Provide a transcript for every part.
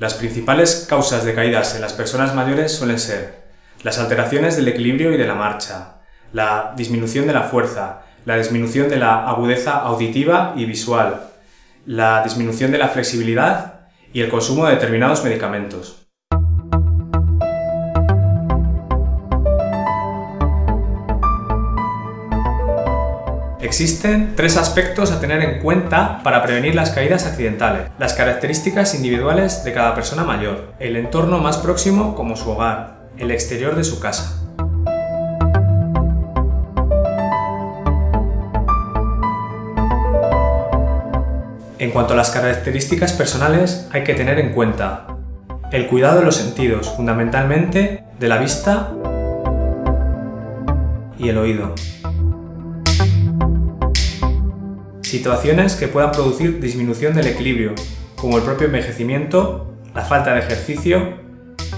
Las principales causas de caídas en las personas mayores suelen ser las alteraciones del equilibrio y de la marcha, la disminución de la fuerza, la disminución de la agudeza auditiva y visual, la disminución de la flexibilidad y el consumo de determinados medicamentos. Existen tres aspectos a tener en cuenta para prevenir las caídas accidentales. Las características individuales de cada persona mayor, el entorno más próximo como su hogar, el exterior de su casa. En cuanto a las características personales, hay que tener en cuenta el cuidado de los sentidos, fundamentalmente de la vista y el oído. Situaciones que puedan producir disminución del equilibrio, como el propio envejecimiento, la falta de ejercicio,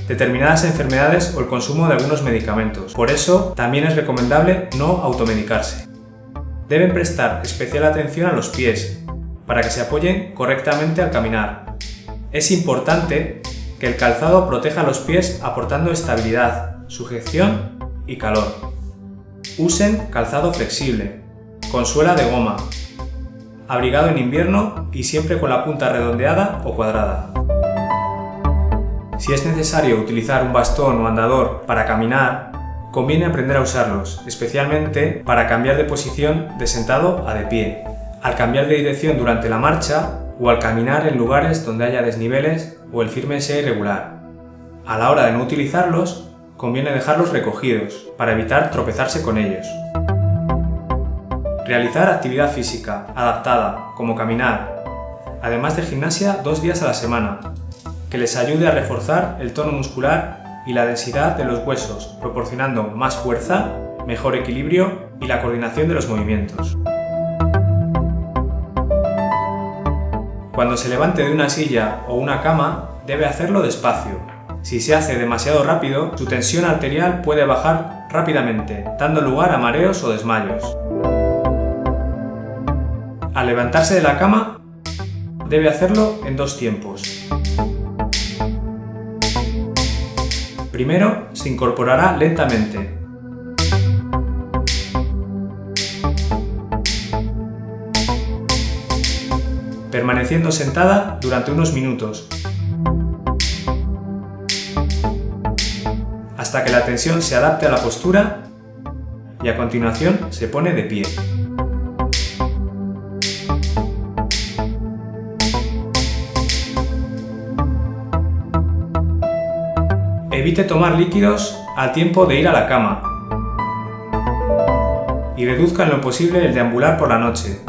determinadas enfermedades o el consumo de algunos medicamentos. Por eso, también es recomendable no automedicarse. Deben prestar especial atención a los pies, para que se apoyen correctamente al caminar. Es importante que el calzado proteja los pies aportando estabilidad, sujeción y calor. Usen calzado flexible, con suela de goma, abrigado en invierno y siempre con la punta redondeada o cuadrada. Si es necesario utilizar un bastón o andador para caminar, conviene aprender a usarlos, especialmente para cambiar de posición de sentado a de pie, al cambiar de dirección durante la marcha o al caminar en lugares donde haya desniveles o el firme sea irregular. A la hora de no utilizarlos, conviene dejarlos recogidos para evitar tropezarse con ellos. Realizar actividad física adaptada, como caminar, además de gimnasia dos días a la semana, que les ayude a reforzar el tono muscular y la densidad de los huesos, proporcionando más fuerza, mejor equilibrio y la coordinación de los movimientos. Cuando se levante de una silla o una cama, debe hacerlo despacio. Si se hace demasiado rápido, su tensión arterial puede bajar rápidamente, dando lugar a mareos o desmayos. Al levantarse de la cama, debe hacerlo en dos tiempos. Primero, se incorporará lentamente. Permaneciendo sentada durante unos minutos, hasta que la tensión se adapte a la postura y a continuación se pone de pie. Evite tomar líquidos al tiempo de ir a la cama y reduzca en lo posible el deambular por la noche.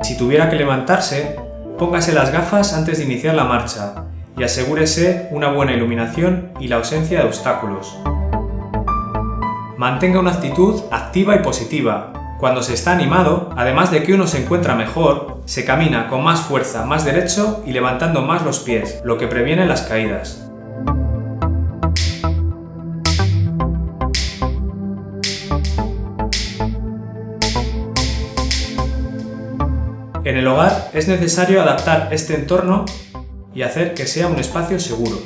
Si tuviera que levantarse, póngase las gafas antes de iniciar la marcha y asegúrese una buena iluminación y la ausencia de obstáculos. Mantenga una actitud activa y positiva. Cuando se está animado, además de que uno se encuentra mejor, se camina con más fuerza, más derecho y levantando más los pies, lo que previene las caídas. En el hogar es necesario adaptar este entorno y hacer que sea un espacio seguro,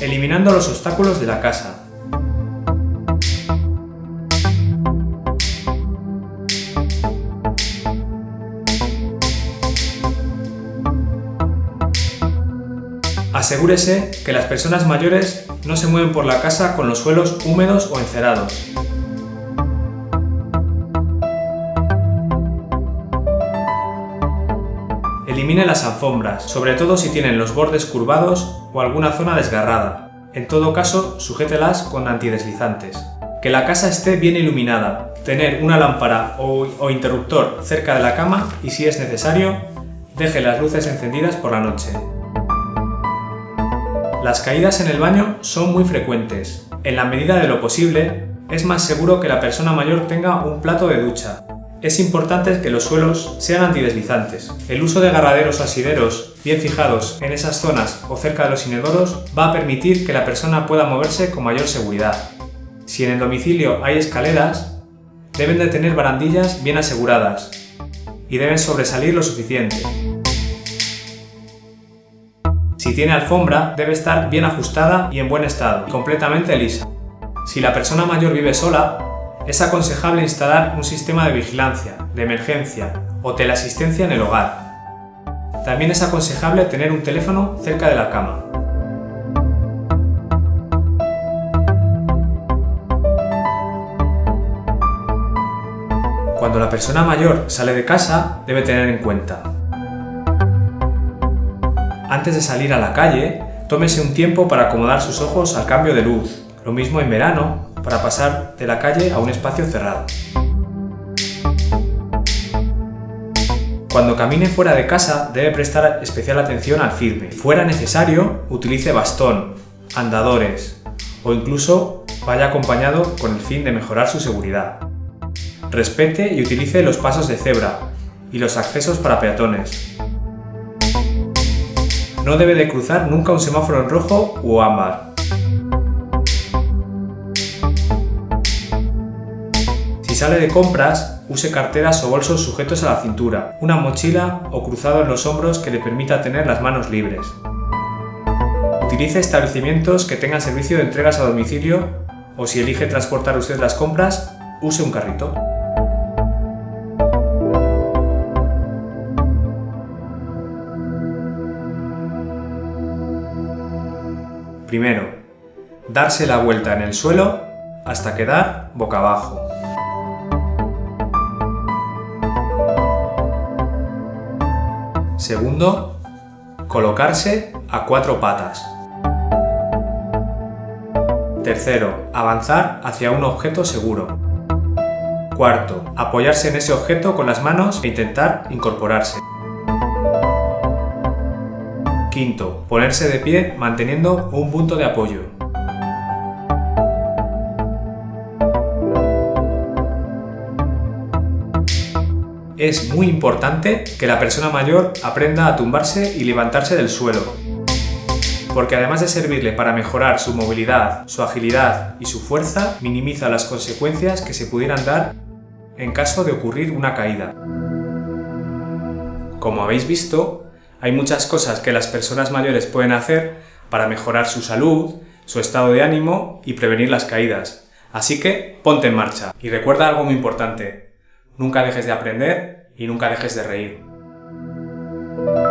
eliminando los obstáculos de la casa, Asegúrese que las personas mayores no se mueven por la casa con los suelos húmedos o encerados. Elimine las alfombras, sobre todo si tienen los bordes curvados o alguna zona desgarrada. En todo caso, sujételas con antideslizantes. Que la casa esté bien iluminada, tener una lámpara o, o interruptor cerca de la cama y si es necesario, deje las luces encendidas por la noche. Las caídas en el baño son muy frecuentes. En la medida de lo posible, es más seguro que la persona mayor tenga un plato de ducha. Es importante que los suelos sean antideslizantes. El uso de agarraderos asideros bien fijados en esas zonas o cerca de los inodoros va a permitir que la persona pueda moverse con mayor seguridad. Si en el domicilio hay escaleras, deben de tener barandillas bien aseguradas y deben sobresalir lo suficiente. Si tiene alfombra, debe estar bien ajustada y en buen estado, completamente lisa. Si la persona mayor vive sola, es aconsejable instalar un sistema de vigilancia, de emergencia o teleasistencia en el hogar. También es aconsejable tener un teléfono cerca de la cama. Cuando la persona mayor sale de casa, debe tener en cuenta Antes de salir a la calle, tómese un tiempo para acomodar sus ojos al cambio de luz, lo mismo en verano, para pasar de la calle a un espacio cerrado. Cuando camine fuera de casa debe prestar especial atención al firme. Fuera necesario, utilice bastón, andadores o incluso vaya acompañado con el fin de mejorar su seguridad. Respete y utilice los pasos de cebra y los accesos para peatones. No debe de cruzar nunca un semáforo en rojo o ámbar. Si sale de compras, use carteras o bolsos sujetos a la cintura, una mochila o cruzado en los hombros que le permita tener las manos libres. Utilice establecimientos que tengan servicio de entregas a domicilio o si elige transportar usted las compras, use un carrito. Primero, darse la vuelta en el suelo hasta quedar boca abajo. Segundo, colocarse a cuatro patas. Tercero, avanzar hacia un objeto seguro. Cuarto, apoyarse en ese objeto con las manos e intentar incorporarse. Quinto, ponerse de pie manteniendo un punto de apoyo. Es muy importante que la persona mayor aprenda a tumbarse y levantarse del suelo, porque además de servirle para mejorar su movilidad, su agilidad y su fuerza, minimiza las consecuencias que se pudieran dar en caso de ocurrir una caída. Como habéis visto, hay muchas cosas que las personas mayores pueden hacer para mejorar su salud, su estado de ánimo y prevenir las caídas. Así que ponte en marcha y recuerda algo muy importante. Nunca dejes de aprender y nunca dejes de reír.